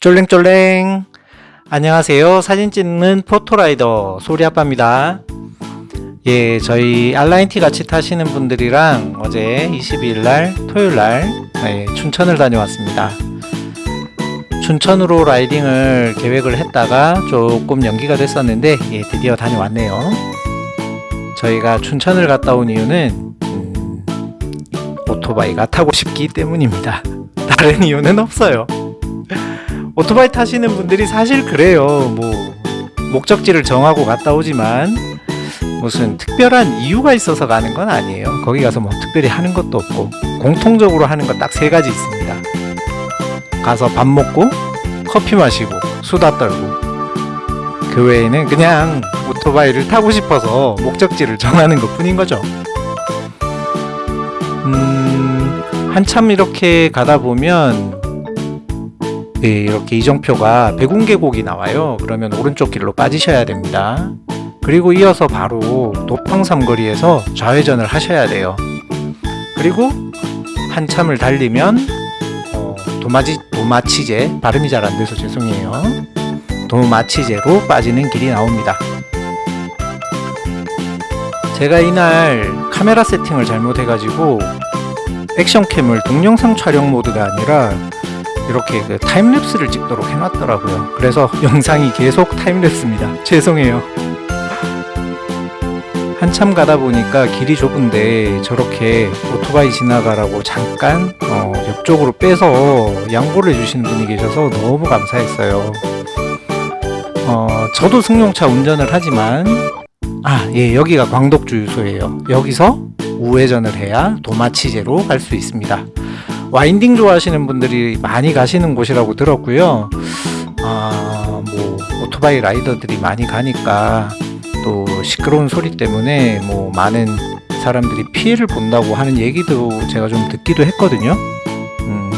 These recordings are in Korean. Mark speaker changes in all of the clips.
Speaker 1: 쫄랭쫄랭. 안녕하세요. 사진 찍는 포토라이더 소리아빠입니다. 예 저희 알라인티 같이 타시는 분들이랑 어제 22일날 토요일날 예, 춘천을 다녀왔습니다. 춘천으로 라이딩을 계획을 했다가 조금 연기가 됐었는데 예, 드디어 다녀왔네요. 저희가 춘천을 갔다 온 이유는 음, 오토바이가 타고 싶기 때문입니다. 다른 이유는 없어요 오토바이 타시는 분들이 사실 그래요. 뭐 목적지를 정하고 갔다 오지만 무슨 특별한 이유가 있어서 가는 건 아니에요. 거기 가서 뭐 특별히 하는 것도 없고 공통적으로 하는 건 딱 세 가지 있습니다. 가서 밥 먹고 커피 마시고 수다 떨고 그 외에는 그냥 오토바이를 타고 싶어서 목적지를 정하는 것 뿐인 거죠. 음, 한참 이렇게 가다 보면 네, 이렇게 이정표가 백운계곡이 나와요. 그러면 오른쪽 길로 빠지셔야 됩니다. 그리고 이어서 바로 도팡삼거리에서 좌회전을 하셔야 돼요. 그리고 한참을 달리면 어, 도마지, 도마치제 발음이 잘 안돼서 죄송해요. 도마치제로 빠지는 길이 나옵니다. 제가 이날 카메라 세팅을 잘못해가지고 action cam을 동영상 촬영 모드가 아니라 이렇게 그 time lapse를 찍도록 해놨더라고요 그래서 영상이 계속 time lapse입니다 죄송해요 한참 가다 보니까 길이 좁은데 저렇게 오토바이 지나가라고 잠깐 어, 옆쪽으로 빼서 양보를 해주시는 분이 계셔서 너무 감사했어요 어, 저도 승용차 운전을 하지만 아, 예, 여기가 광덕주유소예요. 여기서 우회전을 해야 도마치제로 갈 수 있습니다. 와인딩 좋아하시는 분들이 많이 가시는 곳이라고 들었고요. 아, 뭐 오토바이 라이더들이 많이 가니까 또 시끄러운 소리 때문에 뭐 많은 사람들이 피해를 본다고 하는 얘기도 제가 좀 듣기도 했거든요. 음,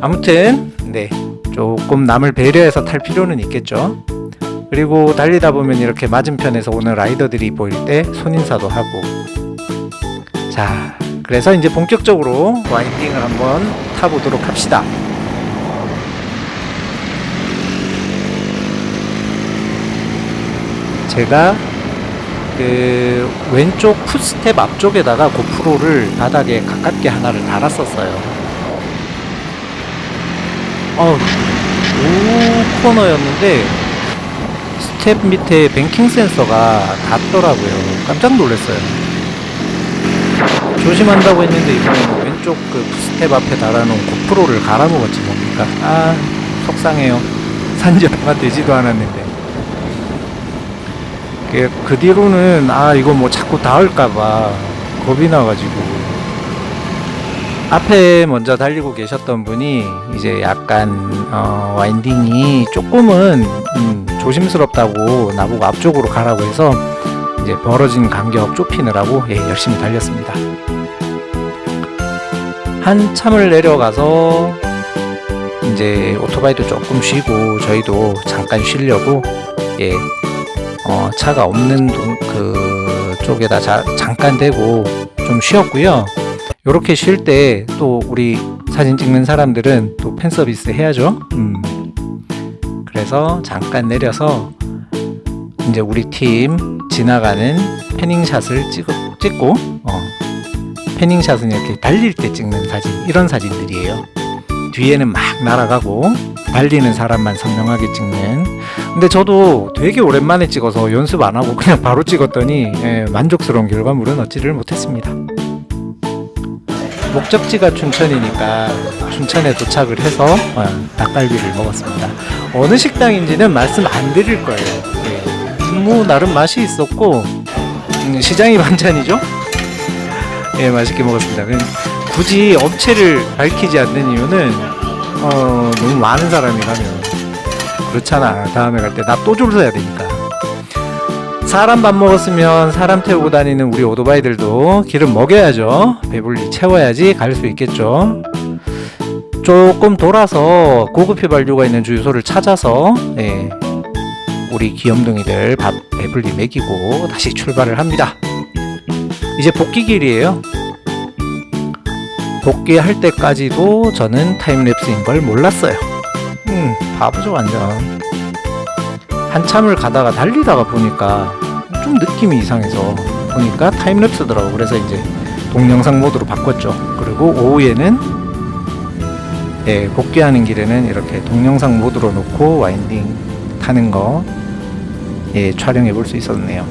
Speaker 1: 아무튼 네 조금 남을 배려해서 탈 필요는 있겠죠. 그리고 달리다 보면 이렇게 맞은편에서 오는 라이더들이 보일 때 손인사도 하고 자 그래서 이제 본격적으로 와인딩을 한번 타보도록 합시다. 제가 그 왼쪽 풋스텝 앞쪽에다가 고프로를 바닥에 가깝게 하나를 달았었어요. 어, 우 코너였는데 스텝 밑에 뱅킹 센서가 닿더라고요. 깜짝 놀랐어요 조심한다고 했는데 이번에는 왼쪽 그 스텝 앞에 달아놓은 고프로를 갈아먹었지 뭡니까? 아 속상해요. 산지 얼마 되지도 않았는데. 그, 그 뒤로는 아 이거 뭐 자꾸 닿을까봐 겁이 나가지고. 앞에 먼저 달리고 계셨던 분이 이제 약간 어, 와인딩이 조금은 음, 조심스럽다고 나보고 앞쪽으로 가라고 해서 이제 벌어진 간격 좁히느라고 예, 열심히 달렸습니다. 한참을 내려가서 이제 오토바이도 조금 쉬고 저희도 잠깐 쉬려고 예, 어, 차가 없는 동, 그 쪽에다 자, 잠깐 대고 좀 쉬었고요. 이렇게 쉴 때 또 우리 사진 찍는 사람들은 또 팬 서비스 해야죠. 음. 그래서 잠깐 내려서 이제 우리 팀 지나가는 패닝샷을 찍, 찍고 어, 패닝샷은 이렇게 달릴 때 찍는 사진 이런 사진들이에요. 뒤에는 막 날아가고 달리는 사람만 선명하게 찍는. 근데 저도 되게 오랜만에 찍어서 연습 안하고 그냥 바로 찍었더니 예, 만족스러운 결과물은 얻지를 못했습니다. 목적지가 춘천이니까 춘천에 도착을 해서 어, 닭갈비를 먹었습니다. 어느 식당인지는 말씀 안 드릴 거예요. 예, 뭐 나름 맛이 있었고 음, 시장이 반찬이죠? 예 맛있게 먹었습니다. 굳이 업체를 밝히지 않는 이유는 어, 너무 많은 사람이 가면 그렇잖아. 다음에 갈 때 나 또 줄 서야 되니까. 사람 밥 먹었으면 사람 태우고 다니는 우리 오토바이들도 기름 먹여야죠. 배불리 채워야지 갈 수 있겠죠. 조금 돌아서 고급 휘발유가 있는 주유소를 찾아서 예, 우리 귀염둥이들 밥 배불리 먹이고 다시 출발을 합니다 이제 복귀길이에요 복귀할 때까지도 저는 타임랩스인 걸 몰랐어요 음, 바보죠 완전. 한참을 가다가 달리다가 보니까 좀 느낌이 이상해서 보니까 타임랩스더라고. 그래서 이제 동영상 모드로 바꿨죠. 그리고 오후에는 예, 복귀하는 길에는 이렇게 동영상 모드로 놓고 와인딩 타는 거 예, 촬영해 볼 수 있었네요.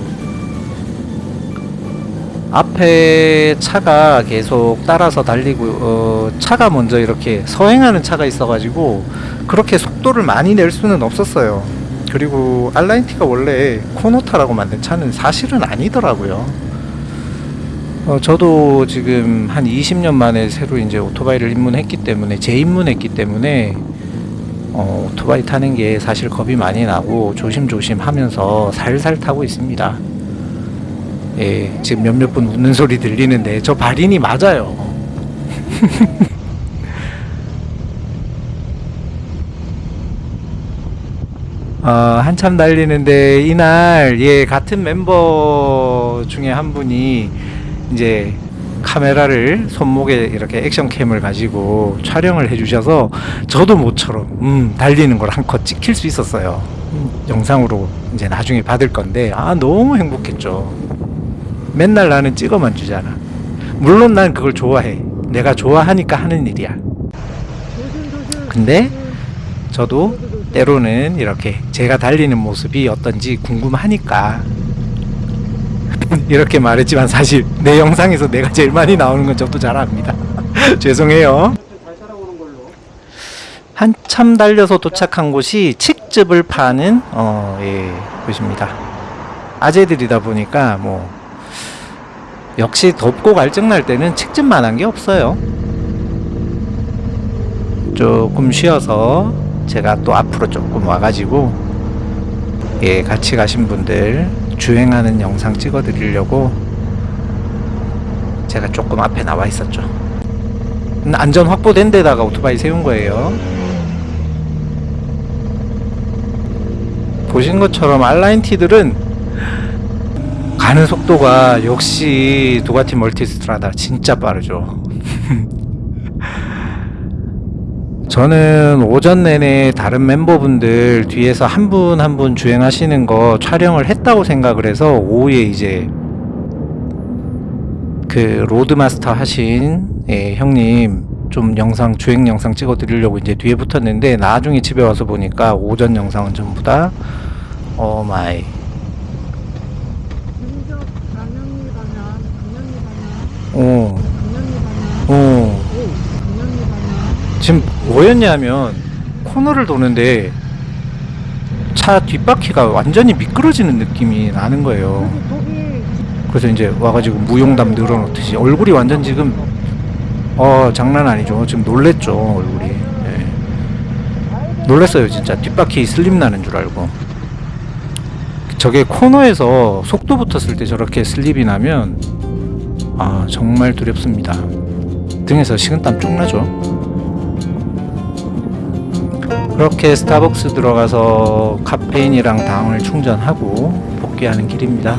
Speaker 1: 앞에 차가 계속 따라서 달리고 어, 차가 먼저 이렇게 서행하는 차가 있어가지고 그렇게 속도를 많이 낼 수는 없었어요. 그리고 알라인티가 원래 코노타라고 만든 차는 사실은 아니더라고요. 어, 저도 지금 한 20년 만에 새로 이제 오토바이를 입문했기 때문에 재입문했기 때문에 어, 오토바이 타는 게 사실 겁이 많이 나고 조심조심 하면서 살살 타고 있습니다. 예, 지금 몇몇 분 웃는 소리 들리는데 저 발인이 맞아요. 어, 한참 달리는데 이날 예 같은 멤버 중에 한 분이 이제 카메라를 손목에 이렇게 액션캠을 가지고 촬영을 해주셔서 저도 모처럼 음, 달리는 걸 한컷 찍힐 수 있었어요. 음, 영상으로 이제 나중에 받을 건데 아 너무 행복했죠. 맨날 나는 찍어만 주잖아. 물론 난 그걸 좋아해. 내가 좋아하니까 하는 일이야. 근데 저도 때로는 이렇게 제가 달리는 모습이 어떤지 궁금하니까 이렇게 말했지만 사실 내 영상에서 내가 제일 많이 나오는 건 저도 잘 압니다. 죄송해요. 한참 달려서 도착한 곳이 칡즙을 파는 어, 예, 곳입니다. 아재들이다 보니까 뭐 역시 덥고 갈증날 때는 칡즙만 한 게 없어요. 조금 쉬어서 제가 또 앞으로 조금 와가지고 예 같이 가신 분들 주행하는 영상 찍어 드리려고 제가 조금 앞에 나와 있었죠. 음, 안전 확보된 데다가 오토바이 세운 거예요. 보신 것처럼 알라인티들은 가는 속도가 역시 두가티 멀티스트라다 진짜 빠르죠. 저는 오전 내내 다른 멤버분들 뒤에서 한 분 한 분 주행하시는 거 촬영을 했다고 생각을 해서 오후에 이제 그 road master 하신 예, 형님 좀 영상 주행 영상 찍어 드리려고 이제 뒤에 붙었는데 나중에 집에 와서 보니까 오전 영상은 전부 다 어 마이.
Speaker 2: 김적 강연리 방향, 강연리 방향,
Speaker 1: 어,
Speaker 2: 강연리 방향,
Speaker 1: 어.
Speaker 2: 오, 강연리 방향.
Speaker 1: 지금 뭐였냐면 코너를 도는데 차 뒷바퀴가 완전히 미끄러지는 느낌이 나는 거예요. 그래서 이제 와가지고 무용담 늘어놓듯이 얼굴이 완전 지금 어 장난 아니죠. 지금 놀랬죠 얼굴이. 예. 놀랬어요 진짜 뒷바퀴 슬림 나는 줄 알고. 저게 코너에서 속도 붙었을 때 저렇게 슬립이 나면 아 정말 두렵습니다. 등에서 식은땀 쭉 나죠. 그렇게 스타벅스 들어가서 카페인이랑 당을 충전하고 복귀하는 길입니다.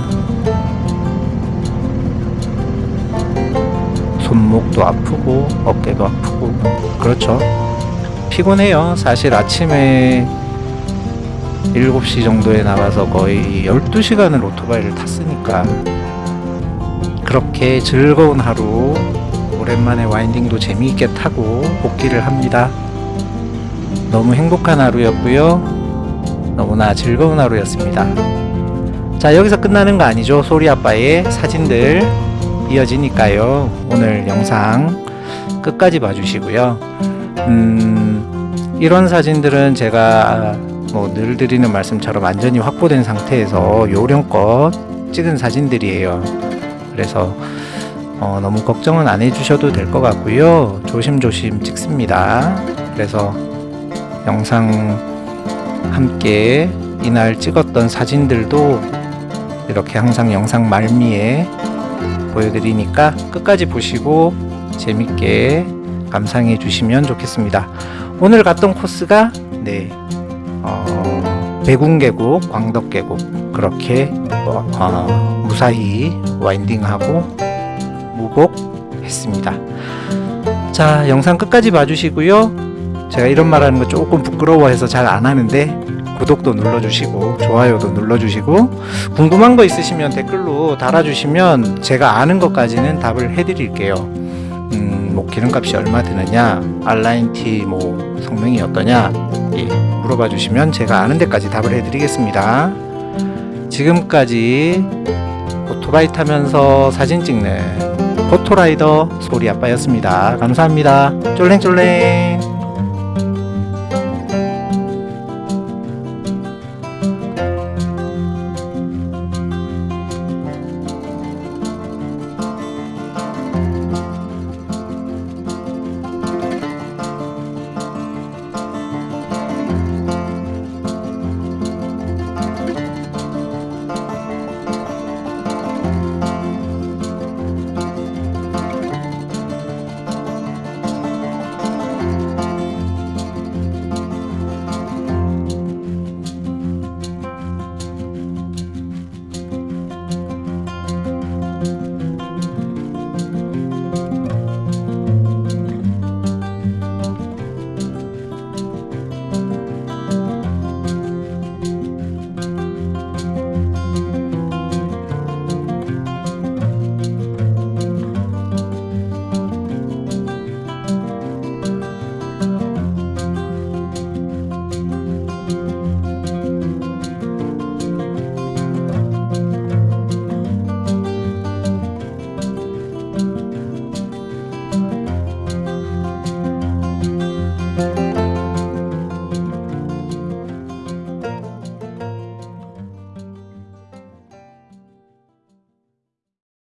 Speaker 1: 손목도 아프고 어깨도 아프고 그렇죠. 피곤해요. 사실 아침에 7시 정도에 나가서 거의 12시간을 오토바이를 탔으니까 그렇게 즐거운 하루 오랜만에 와인딩도 재미있게 타고 복귀를 합니다. 너무 행복한 하루였고요. 너무나 즐거운 하루였습니다. 자, 여기서 끝나는 거 아니죠? 소리 아빠의 사진들 이어지니까요. 오늘 영상 끝까지 봐주시고요. 음, 이런 사진들은 제가 뭐 늘 드리는 말씀처럼 완전히 확보된 상태에서 요령껏 찍은 사진들이에요. 그래서 어, 너무 걱정은 안 해주셔도 될 것 같고요. 조심조심 찍습니다. 그래서 영상 함께 이날 찍었던 사진들도 이렇게 항상 영상 말미에 보여드리니까 끝까지 보시고 재밌게 감상해 주시면 좋겠습니다. 오늘 갔던 코스가 네 어, 배궁계곡, 광덕계곡 그렇게 어, 어, 무사히 와인딩하고 무복했습니다. 자 영상 끝까지 봐주시고요. 제가 이런 말 하는 거 조금 부끄러워해서 잘 안 하는데 구독도 눌러주시고 좋아요도 눌러주시고 궁금한 거 있으시면 댓글로 달아주시면 제가 아는 것까지는 답을 해드릴게요. 음, 뭐 기름값이 얼마 드느냐, 알라인티 뭐 성능이 어떠냐, 예, 물어봐 주시면 제가 아는 데까지 답을 해드리겠습니다. 지금까지 오토바이 타면서 사진 찍는 포토라이더 소리 아빠였습니다. 감사합니다. 쫄랭쫄랭.